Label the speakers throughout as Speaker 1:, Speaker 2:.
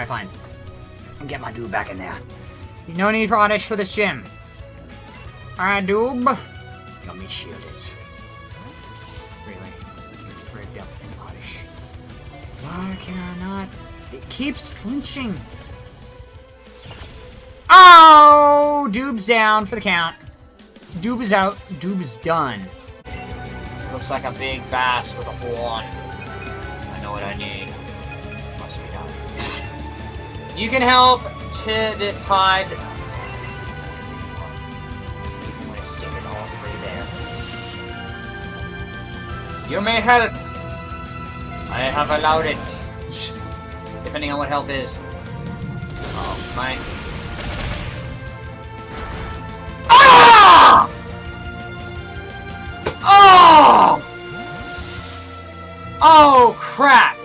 Speaker 1: Alright, fine. Get my dude back in there. No need for Oddish for this gym. Alright, dude. Got me shielded. Really? You're rigged up Oddish. Why can I not? It keeps flinching. Oh! Doob's down for the count. Doob is out. Doob is done. Looks like a big bass with a horn. I know what I need. You can help to the tide. You may help. I have allowed it. Depending on what help is. Oh, my. Ah! Oh! Oh, crap!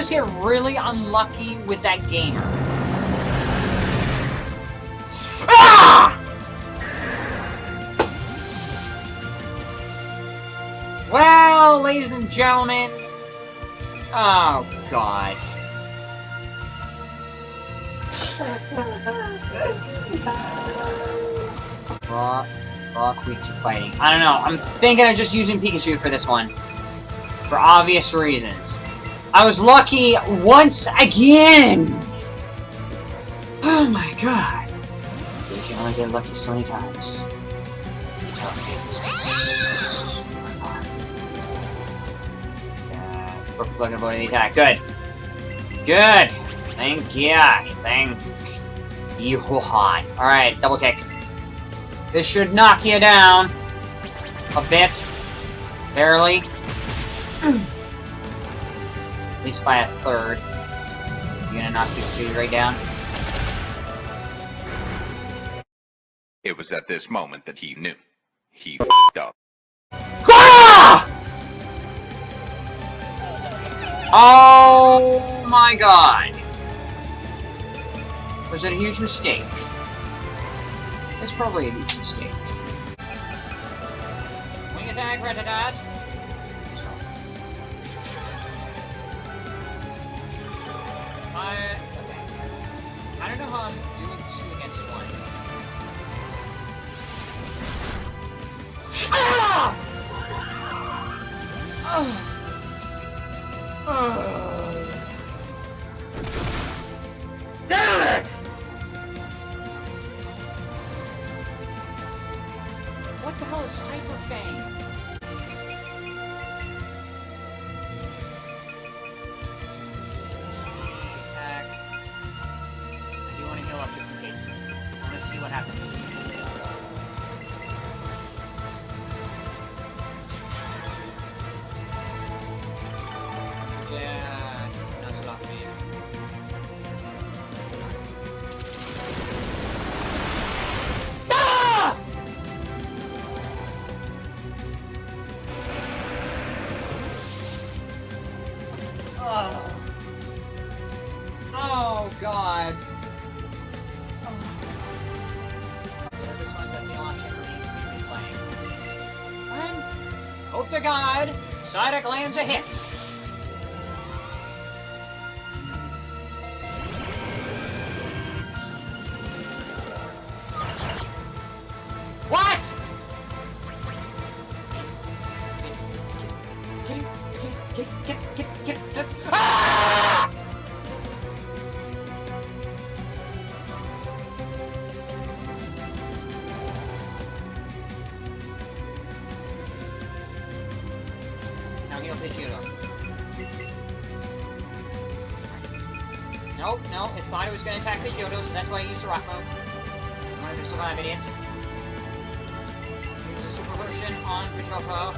Speaker 1: Just get really unlucky with that gamer? Ah! Well, ladies and gentlemen... Oh, God. Raw, raw, quick to fighting. I don't know. I'm thinking of just using Pikachu for this one. For obvious reasons. I was lucky once again! Oh my god. You can only get lucky so many times. Perfect luck avoiding the attack. Good. Good. Thank you. Thank you. Alright, double kick. This should knock you down. A bit. Barely. At least by a third. You gonna knock these two right down?
Speaker 2: It was at this moment that he knew. He f***ed up.
Speaker 1: Ah! Oh my god. Was it a huge mistake? It's probably a huge mistake. Wing attack, Rattata! I don't know how I'm doing two against one. Ah! Oh. Oh. Damn it! What the hell is Hyper Fang? See what happens. Hope to God, Psyduck lands a hit. What? Get get, get, get, get, get, Nope, no, it thought it was going to attack the Pidgeotto, so that's why I used the rock move. Of your survive idiots. Use a super version on Pidgeotto.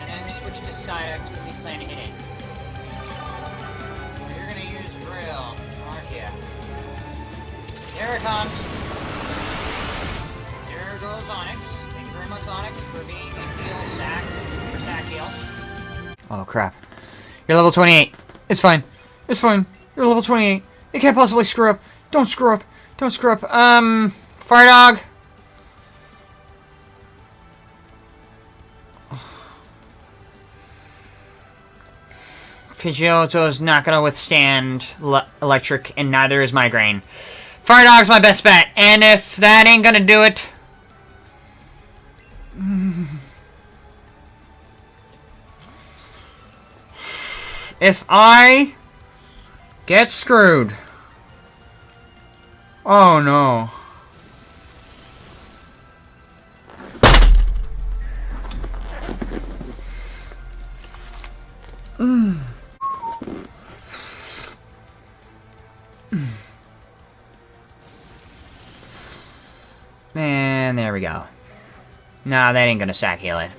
Speaker 1: And then switch to Psyduck to at least land a hit in. You're gonna use Drill, aren't ya? Here it comes. There goes Onix. Thank you very much, Onix, for being a heal sack, for sack heal. Oh, crap. You're level 28. It's fine. It's fine. You're level 28. You can't possibly screw up. Don't screw up. Don't screw up. Um, Fire Dog. Pidgeotto is not going to withstand electric, and neither is Migraine. Fire Dog's my best bet, and if that ain't going to do it... If I get screwed... Oh no. Mm. And there we go. Nah, that ain't gonna sack heal it.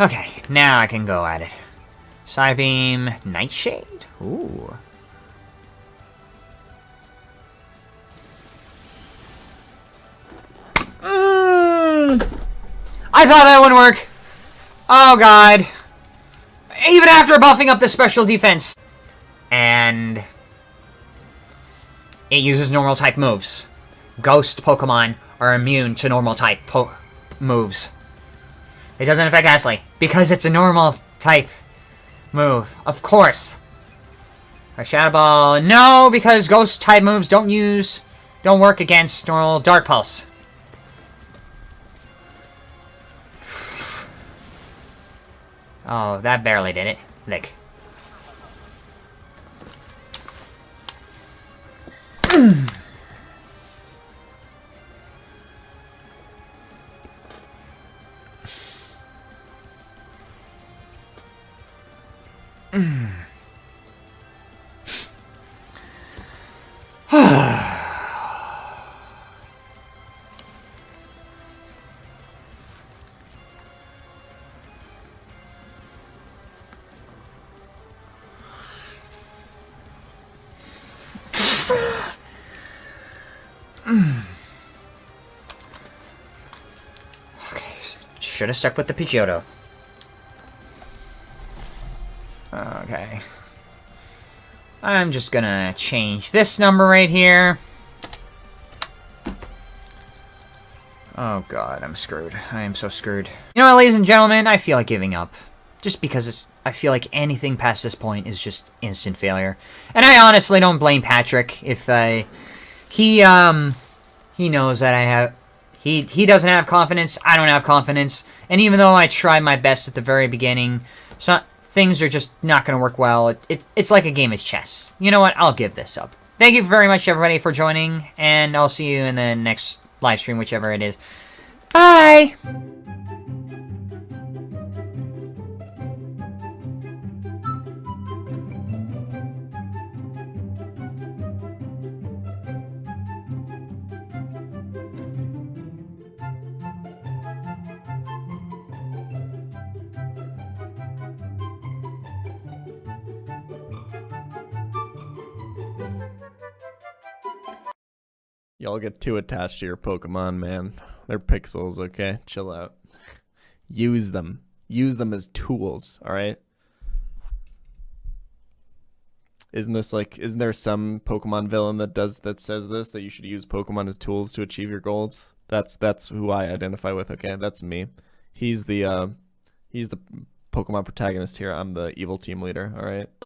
Speaker 1: Okay, now I can go at it. Psybeam, Nightshade? Ooh. Mm. I thought that wouldn't work. Oh god. Even after buffing up the special defense. And... It uses normal type moves. Ghost Pokemon are immune to normal type moves. It doesn't affect Ashley. Because it's a normal type move. Of course. A Shadow Ball. No, because Ghost type moves don't use... Don't work against normal Dark Pulse. Oh, that barely did it. Lick. should have stuck with the Pidgeotto. I'm just gonna change this number right here. Oh god, I'm screwed. I am so screwed. You know what, ladies and gentlemen, I feel like giving up. Just because it's, I feel like anything past this point is just instant failure. And I honestly don't blame Patrick if I... He, um... He knows that I have... He, he doesn't have confidence, I don't have confidence. And even though I tried my best at the very beginning, so, things are just not going to work well. It, it, it's like a game of chess. You know what? I'll give this up. Thank you very much, everybody, for joining, and I'll see you in the next live stream, whichever it is. Bye!
Speaker 3: Y'all get too attached to your Pokemon, man. They're pixels, okay? Chill out. Use them. Use them as tools, alright? Isn't this like isn't there some Pokemon villain that does that says this that you should use Pokemon as tools to achieve your goals? That's that's who I identify with, okay? That's me. He's the uh he's the Pokemon protagonist here. I'm the evil team leader, alright?